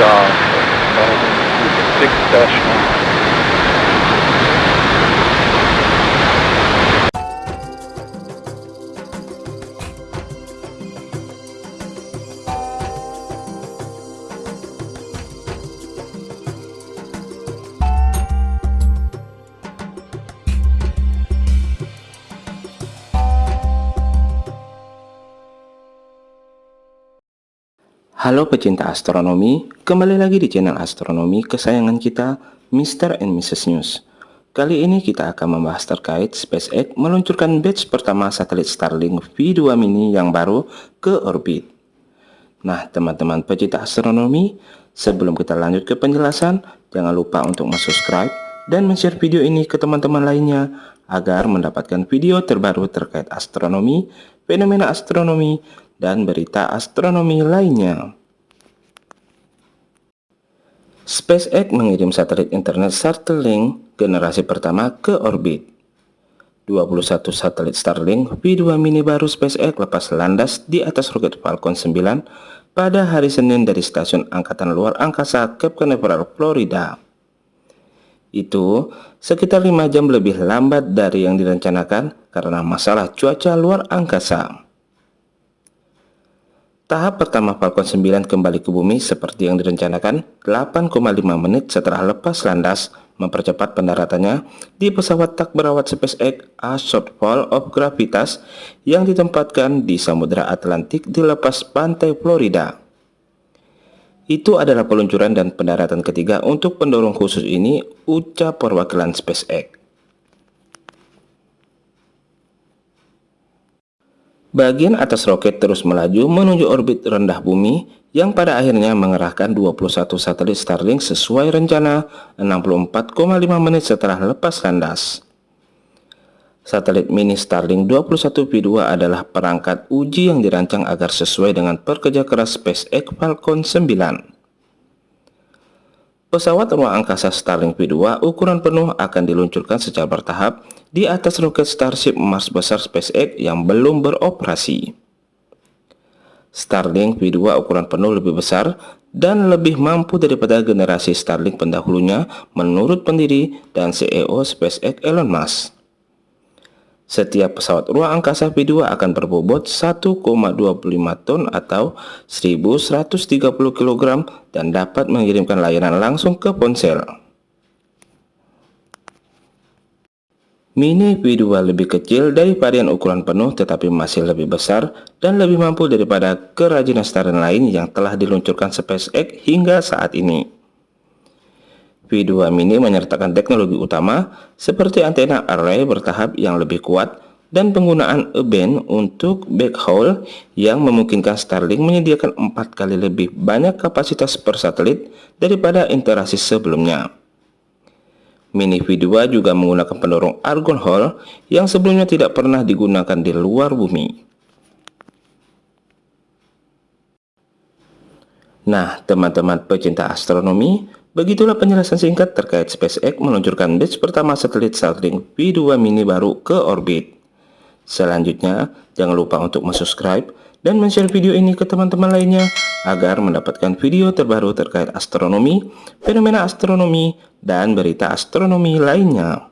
uh, six special. Halo pecinta astronomi, kembali lagi di channel astronomi kesayangan kita, Mr. and Mrs. News. Kali ini kita akan membahas terkait SpaceX meluncurkan batch pertama satelit Starlink V2 mini yang baru ke orbit. Nah teman-teman pecinta astronomi, sebelum kita lanjut ke penjelasan, jangan lupa untuk subscribe dan share video ini ke teman-teman lainnya agar mendapatkan video terbaru terkait astronomi, fenomena astronomi, dan berita astronomi lainnya. SpaceX mengirim satelit internet Starlink generasi pertama ke orbit. 21 satelit Starlink V2 mini baru SpaceX lepas landas di atas roket Falcon 9 pada hari Senin dari Stasiun Angkatan Luar Angkasa Cape Canaveral, Florida. Itu sekitar 5 jam lebih lambat dari yang direncanakan karena masalah cuaca luar angkasa. Tahap pertama Falcon 9 kembali ke bumi seperti yang direncanakan 8,5 menit setelah lepas landas mempercepat pendaratannya di pesawat tak berawat SpaceX A Shortfall of Gravitas yang ditempatkan di Samudra Atlantik di lepas pantai Florida. Itu adalah peluncuran dan pendaratan ketiga untuk pendorong khusus ini, ucap perwakilan SpaceX. Bagian atas roket terus melaju menuju orbit rendah bumi yang pada akhirnya mengerahkan 21 satelit Starlink sesuai rencana 64,5 menit setelah lepas landas. Satelit mini Starlink 21V2 adalah perangkat uji yang dirancang agar sesuai dengan pekerja keras SpaceX Falcon 9. Pesawat ruang angkasa Starlink V2 ukuran penuh akan diluncurkan secara bertahap di atas roket Starship Mars besar SpaceX yang belum beroperasi. Starlink V2 ukuran penuh lebih besar dan lebih mampu daripada generasi Starlink pendahulunya menurut pendiri dan CEO SpaceX Elon Musk. Setiap pesawat ruang angkasa V2 akan berbobot 1,25 ton atau 1130 kg dan dapat mengirimkan layanan langsung ke ponsel. Mini V2 lebih kecil dari varian ukuran penuh tetapi masih lebih besar dan lebih mampu daripada kerajinan Starlink lain yang telah diluncurkan SpaceX hingga saat ini. V2 Mini menyertakan teknologi utama seperti antena array bertahap yang lebih kuat dan penggunaan E-band untuk backhaul yang memungkinkan Starlink menyediakan empat kali lebih banyak kapasitas per satelit daripada interaksi sebelumnya. Mini V2 juga menggunakan pendorong argon Hall yang sebelumnya tidak pernah digunakan di luar bumi. Nah, teman-teman pecinta astronomi, Begitulah penjelasan singkat terkait SpaceX meluncurkan batch pertama satelit Starlink V2 mini baru ke orbit. Selanjutnya, jangan lupa untuk subscribe dan share video ini ke teman-teman lainnya agar mendapatkan video terbaru terkait astronomi, fenomena astronomi, dan berita astronomi lainnya.